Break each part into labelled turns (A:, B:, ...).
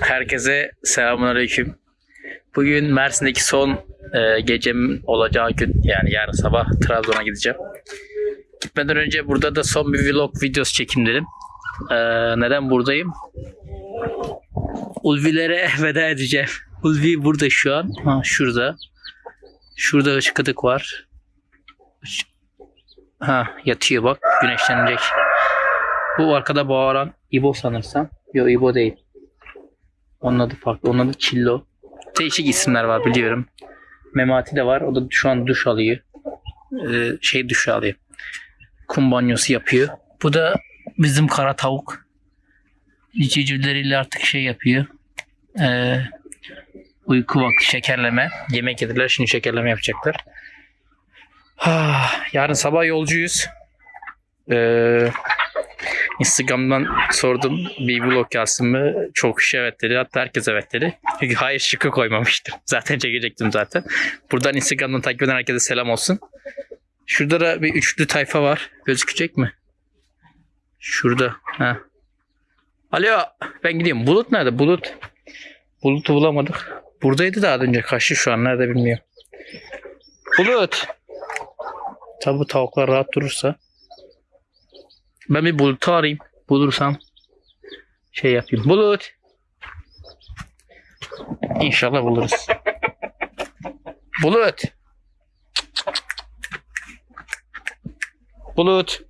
A: Herkese selamünaleyküm. Bugün Mersin'deki son e, gecem olacağı gün yani yarın sabah Trabzon'a gideceğim. Gitmeden önce burada da son bir vlog videosu çekeyim dedim. E, neden buradayım? Ulvilere veda edeceğim. Ulvi burada şu an. Ha, şurada. Şurada ışıkıdık var. Ha yatıyor bak güneşlenecek. Bu arkada bağıran İbo sanırsam. Yok İbo değil. Onun adı farklı. Onun adı Çillo. Değişik isimler var biliyorum. Memati de var. O da şu an duş alıyor. Ee, şey duş alıyor. Kum banyosu yapıyor. Bu da bizim kara tavuk. Civcivleriyle artık şey yapıyor. Ee, uyku vakti şekerleme. Yemek yediler. Şimdi şekerleme yapacaklar. Ah, yarın sabah yolcuyuz. Ee, Instagram'dan sordum bir vlog yazsın mı? Çok kişi evet dedi. Hatta herkes evet dedi. Çünkü hayır şıkkı koymamıştım. Zaten çekecektim zaten. Buradan Instagram'dan takip eden herkese selam olsun. Şurada da bir üçlü tayfa var. Gözükecek mi? Şurada. Ha. Alo ben gideyim. Bulut nerede? Bulut. Bulut'u bulamadık. Buradaydı daha önce. Kaçtı şu an. Nerede bilmiyorum. Bulut. Tabi tavuklar rahat durursa. Ben bir Bulut'u arayayım. Bulursam şey yapayım. Bulut. İnşallah buluruz. Bulut. Bulut.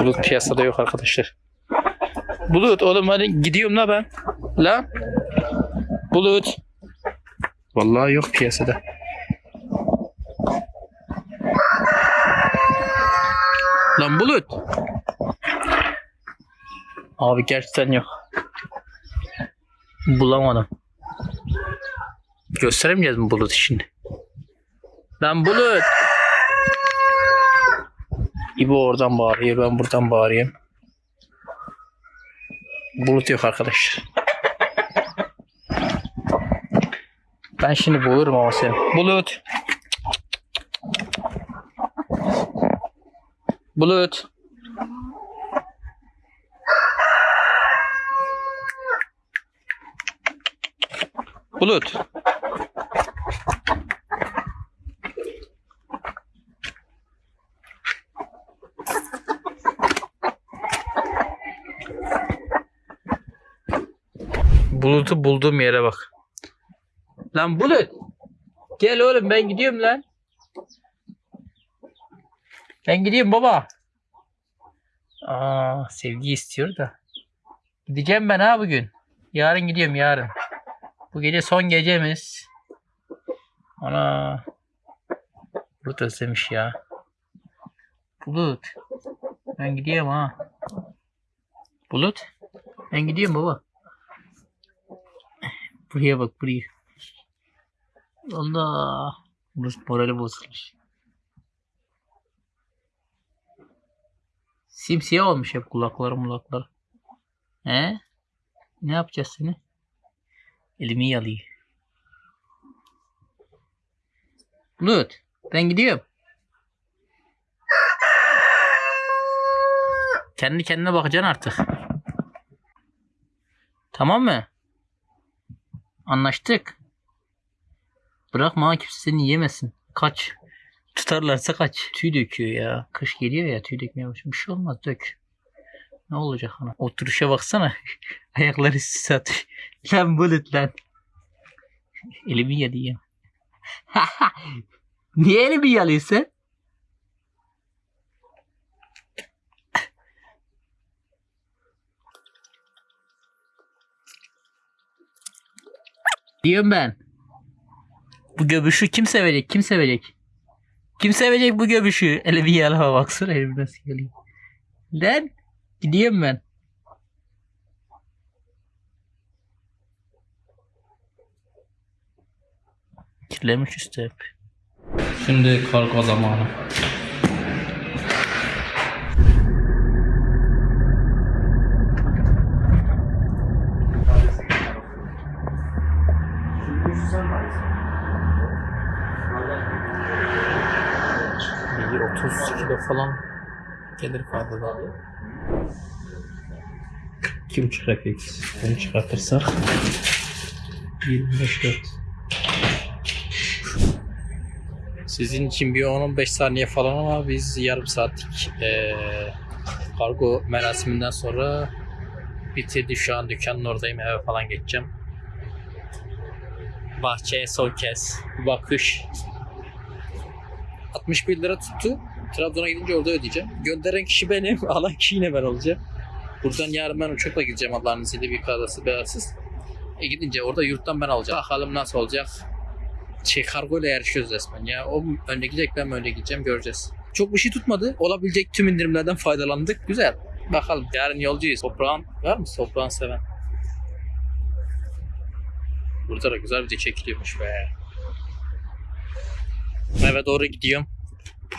A: Bulut piyasada yok arkadaşlar. Bulut oğlum hadi gidiyorum la ben. La. Bulut. Vallahi yok piyasada. Lan Bulut. Abi gerçekten yok. Bulamadım. Gösteremeyeceğiz mi Bulut şimdi? Lan Bulut. İbo oradan bağırıyor ben buradan bağırıyorum. Bulut yok arkadaşlar. Ben şimdi bulurum ama seni. Bulut. Bulut. Bulut. Bulut'u bulduğum yere bak. Lan Bulut. Gel oğlum ben gidiyorum lan. Ben gidiyorum baba. Aa, sevgi istiyor da. Gideceğim ben ha bugün. Yarın gidiyorum yarın. Bu gece son gecemiz. Ana. Bulut özlemiş ya. Bulut. Ben gidiyorum ha. Bulut. Ben gidiyorum baba. Buraya bak buraya. Allah. Burası morali bozulmuş. Simsiyah olmuş hep kulakları mulakları. He? Ne yapacağız seni? Elimi yalıyor. Bulut. Ben gidiyorum. Kendi kendine bakacaksın artık. Tamam mı? Anlaştık. Bırakma ha, kimse seni yemesin. Kaç. Tutarlarsa kaç. Tüy döküyor ya. Kış geliyor ya tüy dökmeye başlıyor. Bir şey olmaz dök. Ne olacak ana? Oturuşa baksana. Ayakları size atıyor. Lan bulut lan. Elimi yalıyor. Niye elimi yalıyorsun? Diyorum ben. Bu göbüşü kim sevecek? Kim sevecek? Kim sevecek bu göbüşü? Ele bir yalama baksana elim nasıl geliyor. Lan gidiyorum ben. Kirlemiş üstü hep. Şimdi kargo zamanı. Bir 30 kilo falan gelir fazladan. 2,5 refleks. Bunu çıkartırsak 25 4. Sizin için bir 10-15 saniye falan ama biz yarım saatlik eee kargo merasiminden sonra bitirdi. Şu an dükkanın oradayım. Eve falan geçeceğim. Bahçeye son kez bakış. 61 lira tuttu. Trabzon'a gidince orada ödeyeceğim. Gönderen kişi benim, alan kişi yine ben olacağım. Buradan yarın ben uçakla gideceğim Allah'ın izniyle bir kazası belasız. E gidince orada yurttan ben alacağım. Bakalım nasıl olacak. Şey kargo ile yarışıyoruz resmen ya. O önde gidecek ben önde gideceğim göreceğiz. Çok bir şey tutmadı. Olabilecek tüm indirimlerden faydalandık. Güzel. Bakalım yarın yolcuyuz. Toprağın var mı toprağın seven? Burada da güzel de çekiliyormuş be. Eve doğru gidiyorum.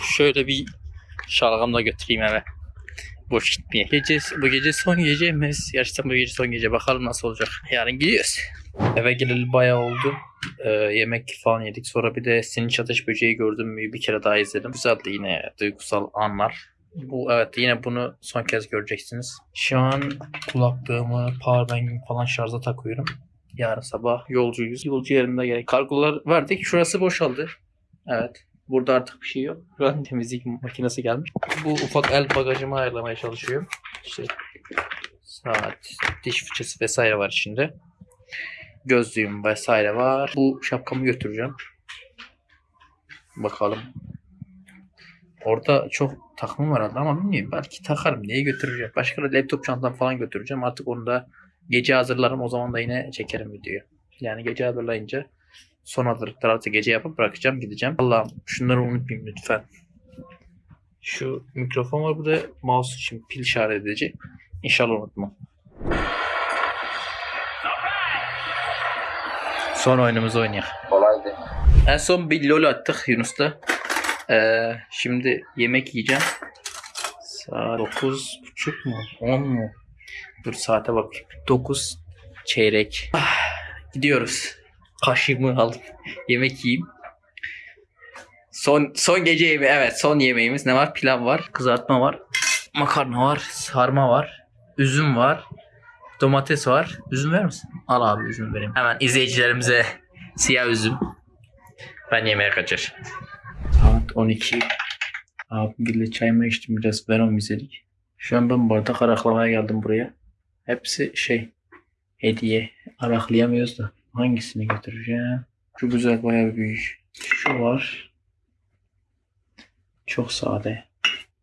A: Şöyle bir şalgamla götüreyim eve. Boş gitmeye. Gece, bu gece son gecemiz. Gerçekten bu gece son gece. Bakalım nasıl olacak. Yarın gidiyoruz. Eve geleli bayağı oldu. Ee, yemek falan yedik. Sonra bir de Sinç Ateş Böceği gördüm mü bir kere daha izledim. Güzeldi yine duygusal anlar. Bu evet yine bunu son kez göreceksiniz. Şu an kulaklığımı, powerbank'imi falan şarja takıyorum. Yarın sabah yolcuyuz. Yolcu yerinde gerek. Kargolar verdik. Şurası boşaldı. Evet. Burada artık bir şey yok. Şu an temizlik makinesi gelmiş. Bu ufak el bagajımı ayarlamaya çalışıyorum. İşte saat, diş fırçası vesaire var içinde. Gözlüğüm vesaire var. Bu şapkamı götüreceğim. Bakalım. Orada çok takımım var ama bilmiyorum. Belki takarım. Niye götüreceğim? Başka da laptop çantam falan götüreceğim. Artık onu da gece hazırlarım. O zaman da yine çekerim videoyu. Yani gece hazırlayınca son hazırlıkları artık gece yapıp bırakacağım gideceğim. Allah'ım şunları unutmayayım lütfen. Şu mikrofon var burada mouse için pil şarj edici. İnşallah unutmam. Son oyunumuzu oynayalım.
B: Kolaydı.
A: En son bir lol attık Yunus'ta. Ee, şimdi yemek yiyeceğim. Saat 9.30 mu? 10 mu? Dur saate bakayım. 9 çeyrek. Ah, gidiyoruz. Kaşığımı aldım. Yemek yiyeyim. Son son gece yemeği evet son yemeğimiz ne var? Pilav var, kızartma var, makarna var, sarma var, üzüm var, domates var. Üzüm ver misin? Al abi üzüm vereyim. Hemen izleyicilerimize siyah üzüm. Ben yemeğe kaçar. Saat 12. Abimle çayımı içtim biraz Venom izledik. Şu an ben bardak araklamaya geldim buraya. Hepsi şey hediye. Araklayamıyoruz da. Hangisini götüreceğim? Şu güzel bayağı büyük. Şu var. Çok sade.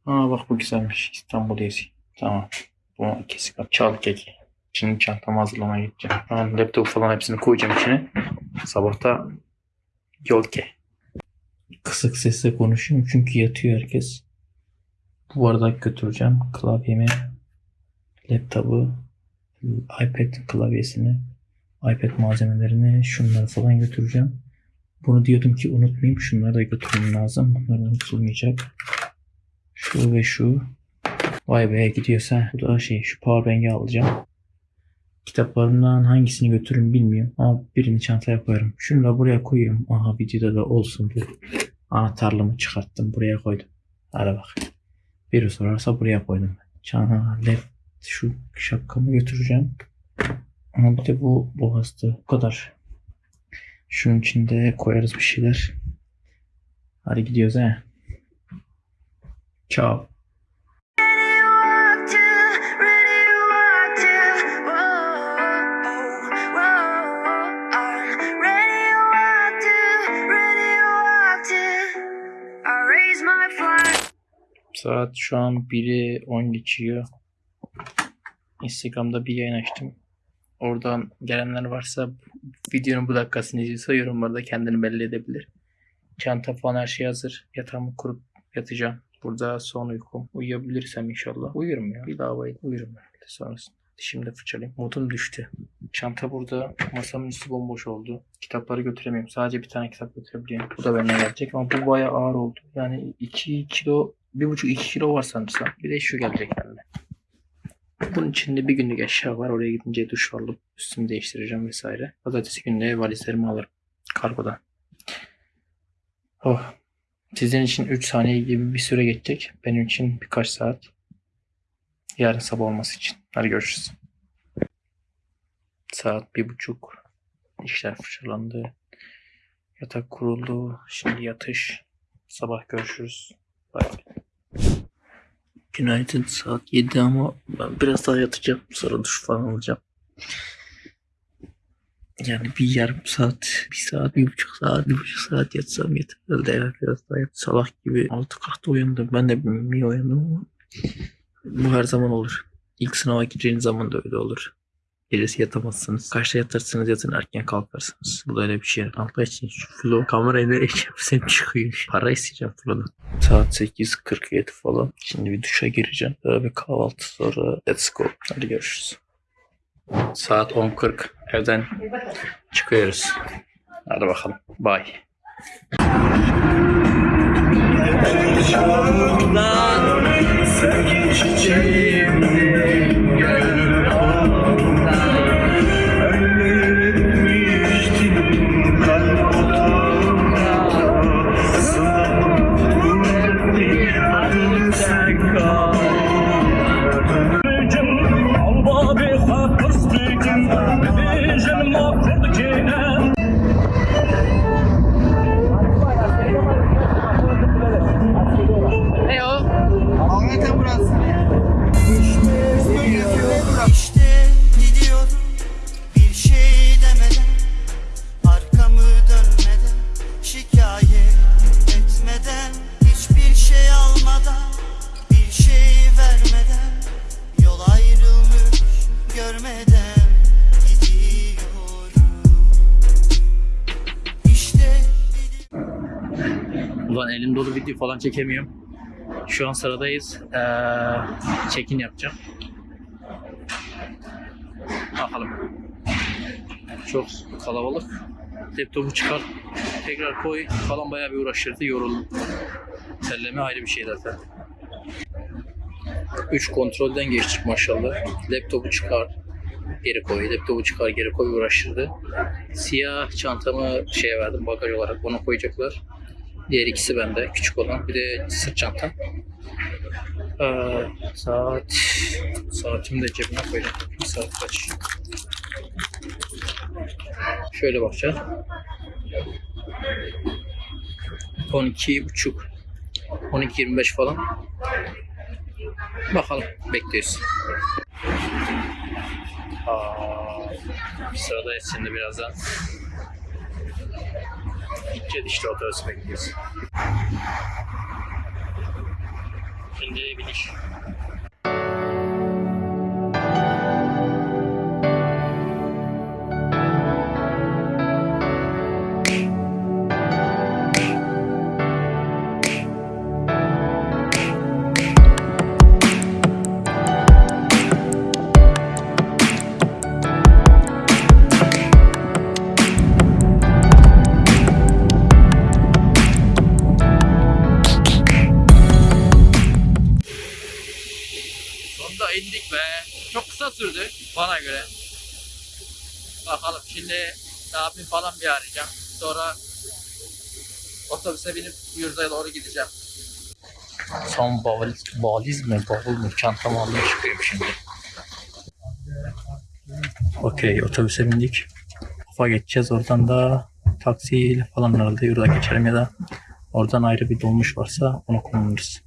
A: Aa bak bu güzelmiş. İstanbul yesi. Tamam. Bu ikisi kat. Çal keki. Şimdi çantamı hazırlamaya gideceğim. Ben laptop falan hepsini koyacağım içine. Sabahta yol ke. Kısık sesle konuşuyorum çünkü yatıyor herkes. Bu bardak götüreceğim. Klavyemi, laptopu, iPad klavyesini, iPad malzemelerini, şunları falan götüreceğim. Bunu diyordum ki unutmayayım. Şunları da götürmem lazım. Bunlar unutulmayacak. Şu ve şu. Vay be gidiyorsa. Bu da şey şu powerbank'i alacağım. Kitaplarımdan hangisini götürürüm bilmiyorum. Ama birini çantaya koyarım. Şunu da buraya koyuyorum. Aha videoda da olsun bu. Anahtarlığımı çıkarttım. Buraya koydum. Hadi bak. Biri sorarsa buraya koydum. Çana, left, şu şapkamı götüreceğim. Ama bir de bu boğazdı. Bu kadar. Şunun içinde koyarız bir şeyler. Hadi gidiyoruz he. Ciao. Saat şu an 1'i 10 geçiyor. Instagram'da bir yayın açtım. Oradan gelenler varsa videonun bu dakikasını izliyorsa yorumlarda kendini belli edebilir. Çanta falan her şey hazır. Yatağımı kurup yatacağım. Burada son uykum. Uyuyabilirsem inşallah. Uyurum ya. Bir daha bayıl. Uyurum herhalde sonrasında. Dişimi de fırçalayayım. Modum düştü. Çanta burada. Masamın üstü bomboş oldu. Kitapları götüremiyorum. Sadece bir tane kitap götürebiliyorum. Bu da benimle gelecek ama bu bayağı ağır oldu. Yani 2 kilo, 1,5-2 kilo var sanırsam. Bir de şu gelecek benimle. Bunun içinde bir günlük eşya var. Oraya gidince duş alıp üstümü değiştireceğim vesaire. Pazartesi günü de valizlerimi alırım. Kargodan. Oh. Sizin için 3 saniye gibi bir süre geçecek. Benim için birkaç saat. Yarın sabah olması için. Hadi görüşürüz. Saat bir buçuk. İşler fırçalandı. Yatak kuruldu. Şimdi yatış. Sabah görüşürüz. Bay. Günaydın. Saat 7 ama ben biraz daha yatacağım. Sonra duş falan alacağım. Yani bir yarım saat, bir saat, bir buçuk saat, bir buçuk saat yatsam yeter herhalde ya. Biraz daha yat. Sabah gibi altı kalktı uyandım. Ben de bir uyandım ama bu her zaman olur. İlk sınava gireceğiniz zaman da öyle olur. Gecesi yatamazsınız. Kaçta yatarsınız yatın erken kalkarsınız. Bu da öyle bir şey. Allah için şu flow kamerayı nereye çevirsem çıkıyor. Para isteyeceğim flow'dan. Saat 8.47 falan. Şimdi bir duşa gireceğim. Sonra bir kahvaltı sonra let's go. Hadi görüşürüz. Saat 10.40. Evden çıkıyoruz. Hadi bakalım. Bye.
C: Görmeden İşte
A: Ulan elim dolu video falan çekemiyorum. Şu an sıradayız. Ee, check-in yapacağım. Bakalım. Çok kalabalık. Laptopu çıkar. Tekrar koy. Falan bayağı bir uğraştırdı. Yoruldum. Terleme ayrı bir şey zaten. 3 kontrolden geçtik maşallah. Laptopu çıkar. Geri koy. Laptopu çıkar geri koy uğraştırdı. Siyah çantamı şeye verdim bagaj olarak. Onu koyacaklar. Diğer ikisi bende. Küçük olan. Bir de sırt çantam. Ee, saat saatimi de cebime koyacağım. Bir saat kaç? Şöyle bakacağız. 12 buçuk 12.25 falan. Bakalım. Bekliyoruz. Aa, sıradayız şimdi birazdan. Gideceğiz işte otobüs bekliyoruz. Şimdi biniş. Bakalım şimdi abim falan bir arayacağım. Sonra otobüse binip yurda doğru gideceğim. Son valiz, valiz mi bavul mu çantamı aldım çıkıyorum şimdi. Okey otobüse bindik. Kafa geçeceğiz oradan da taksiyle falan herhalde yurda geçelim ya da oradan ayrı bir dolmuş varsa onu kullanırız.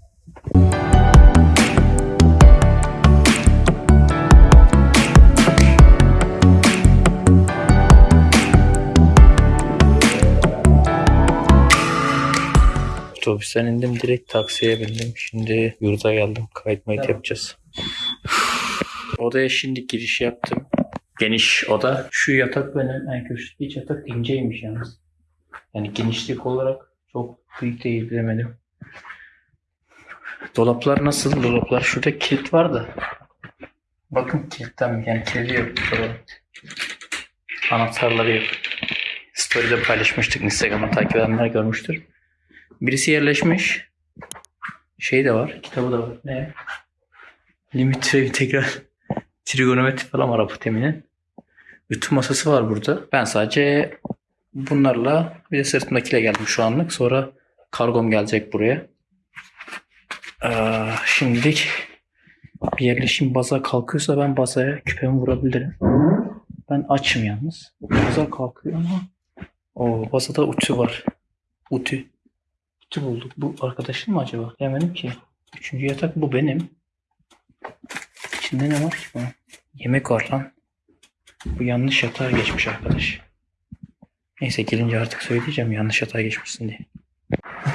A: Otobüsten indim direkt taksiye bindim. Şimdi yurda geldim. Kayıt mayıt yapacağız. Odaya şimdi giriş yaptım. Geniş oda. Şu yatak benim en köşedeki yatak inceymiş yalnız. Yani genişlik olarak çok büyük değil bilemedim. Dolaplar nasıl? Dolaplar şurada kilit var da. Bakın kilitten yani kilidi yok. Anahtarları yok. Story'de paylaşmıştık. Instagram'da takip edenler görmüştür. Birisi yerleşmiş. Şey de var. Kitabı da var. Ne? Limit tre- integral trigonometri falan var apoteminin. Ütü masası var burada. Ben sadece bunlarla bir de sırtımdakiyle geldim şu anlık. Sonra Kargom gelecek buraya. Ee, şimdilik bir yerleşim baza kalkıyorsa ben bazaya küpemi vurabilirim. Ben açım yalnız. Baza kalkıyor ama o bazada ütü var. Ütü. Ütü bulduk. Bu arkadaşın mı acaba? Demedim ki. Üçüncü yatak bu benim. İçinde ne var ki bunun? Yemek var lan. Bu yanlış yatağa geçmiş arkadaş. Neyse gelince artık söyleyeceğim yanlış yatağa geçmişsin diye.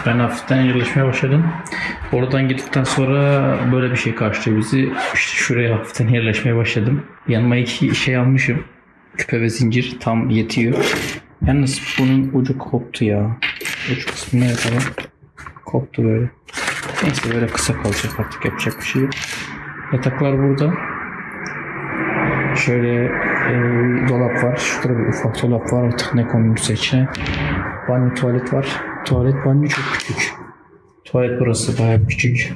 A: Ben hafiften yerleşmeye başladım. Oradan gittikten sonra böyle bir şey karşılıyor bizi. İşte şuraya hafiften yerleşmeye başladım. Yanıma iki şey almışım. Küpe ve zincir tam yetiyor. Yalnız bunun ucu koptu ya. Ucu kısmı ne yapalım? Koptu böyle. Neyse böyle kısa kalacak artık yapacak bir şey yok. Yataklar burada. Şöyle e, dolap var. Şurada bir ufak dolap var. Artık ne konulursa içine. Banyo tuvalet var. Tuvalet banyo çok küçük. Tuvalet burası bayağı küçük.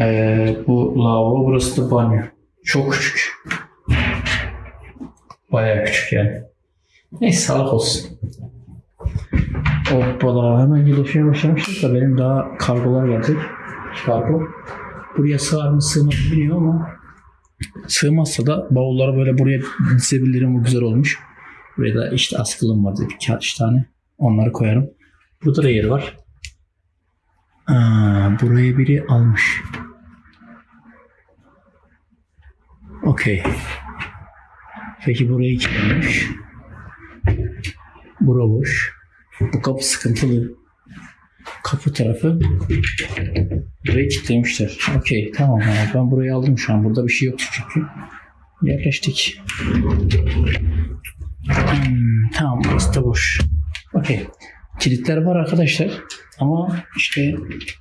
A: Ee, bu lavabo burası da banyo. Çok küçük. Bayağı küçük yani. Neyse sağlık olsun. Hoppala hemen gelişmeye başlamıştık da benim daha kargolar gelecek. Kargo. Buraya sığar mı sığmaz mı bilmiyorum ama sığmazsa da bavulları böyle buraya dizebilirim. Bu güzel olmuş. Buraya da işte askılım vardı birkaç tane. Onları koyarım. Burada da yer var. Aa, burayı biri almış. Okey. Peki burayı kim almış? Bura boş. Bu kapı sıkıntılı. Kapı tarafı burayı kilitlemişler. Okey tamam abi ben burayı aldım şu an. Burada bir şey yok çünkü. Yerleştik. Hmm, tamam burası da boş. Okey. Kilitler var arkadaşlar. Ama işte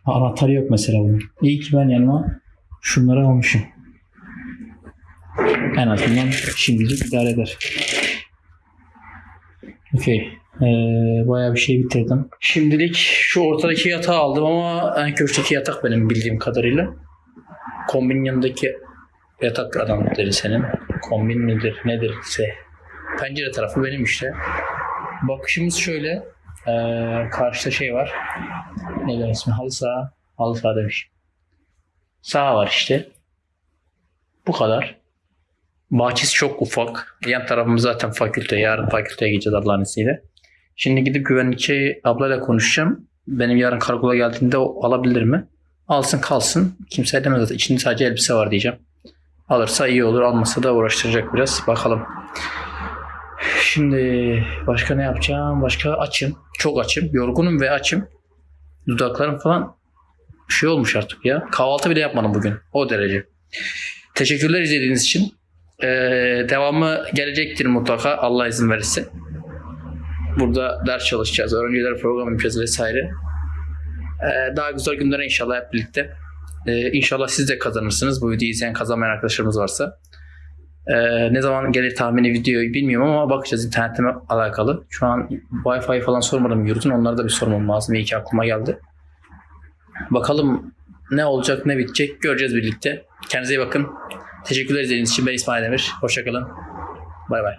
A: anahtarı yok mesela bunun. İyi ki ben yanıma şunları almışım. En azından şimdilik idare eder. Okey. Ee, bayağı bir şey bitirdim. Şimdilik şu ortadaki yatağı aldım ama en köşedeki yatak benim bildiğim kadarıyla. Kombinin yanındaki yatak adam dedi senin. Kombin midir nedir ise. Pencere tarafı benim işte. Bakışımız şöyle. Ee, karşıda şey var. Ne ismi? Halı saha. Halı saha demiş. Saha var işte. Bu kadar. Bahçesi çok ufak. Yan tarafımız zaten fakülte. Yarın fakülteye gideceğiz Allah'ın izniyle. Şimdi gidip güvenlikçi ablayla konuşacağım. Benim yarın karakola geldiğinde alabilir mi? Alsın kalsın. Kimse demez zaten. İçinde sadece elbise var diyeceğim. Alırsa iyi olur. Almasa da uğraştıracak biraz. Bakalım. Şimdi başka ne yapacağım? Başka açım. Çok açım. Yorgunum ve açım. Dudaklarım falan şey olmuş artık ya. Kahvaltı bile yapmadım bugün. O derece. Teşekkürler izlediğiniz için. Ee, devamı gelecektir mutlaka Allah izin verirse. Burada ders çalışacağız. Öğrenciler program yapacağız vesaire. Ee, daha güzel günlere inşallah hep birlikte. Ee, inşallah siz de kazanırsınız. Bu videoyu izleyen kazanmayan arkadaşlarımız varsa. Ee, ne zaman gelir tahmini videoyu bilmiyorum ama bakacağız internetle alakalı. Şu an Wi-Fi falan sormadım yurdun. Onlara da bir sormam lazım. İyi ki aklıma geldi. Bakalım ne olacak ne bitecek göreceğiz birlikte. Kendinize iyi bakın. Teşekkürler izlediğiniz için. Ben İsmail Demir. Hoşçakalın. Bay bay.